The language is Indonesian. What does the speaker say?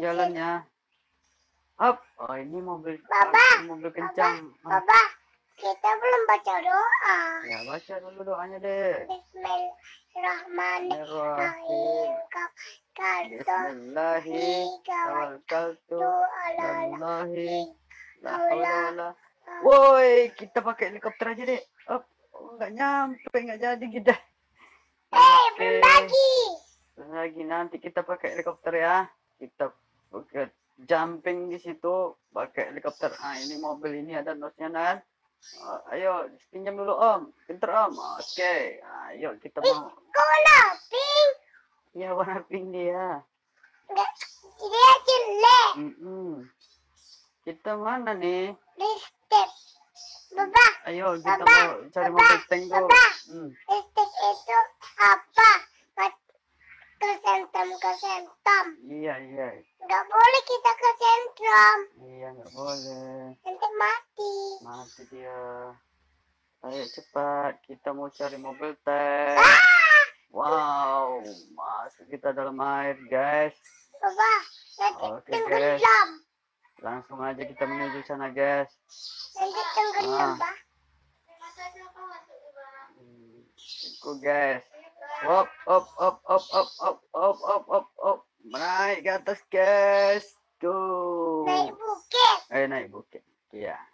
jalannya. Up. Oh, ini mobil. Baba, ini mobil kencang. Ah, Baba, kita belum baca doa. Ya, baca dulu doanya deh. Bismillahirrahmanirrahim. Kalto Bismillahi tawakkaltu alallahi la haula wala Woi, kita pakai helikopter aja deh. Up. Oh, nggak nyampe, nggak jadi kita. Eh, belum bagi. lagi nanti kita pakai helikopter ya. Kita pakai jumping di situ pakai helikopter. Ah, ini mobil ini ada nosnya kan. Ah, ayo pinjam dulu om, pinter om. Oke, ayo kita mau. Kola, pink. Ya warna pink dia. Dia jelek. Mm-mm. Kita mana nih? Listrik. Baba, Ayo kita Papa, mau cari Papa, mobil tank. Papa. Hmm. listrik itu sentrum, ke sentrum. Iya iya Enggak boleh kita ke sentrum. iya nggak boleh. Nanti mati. Mati dia. Ayo cepat kita mau cari mobil tank. Ah! Wow, masuk kita dalam air guys. Baba, nanti Oke, tenggelam. Langsung aja kita menuju sana guys. Nanti tenggelam, Ah. Pak. Hmm, Ikut guys. Op, op, op, op, op, op, op, op, op, op. Naik ke atas, guys. Tuh. Naik bukit. Eh, naik bukit. Iya. Yeah.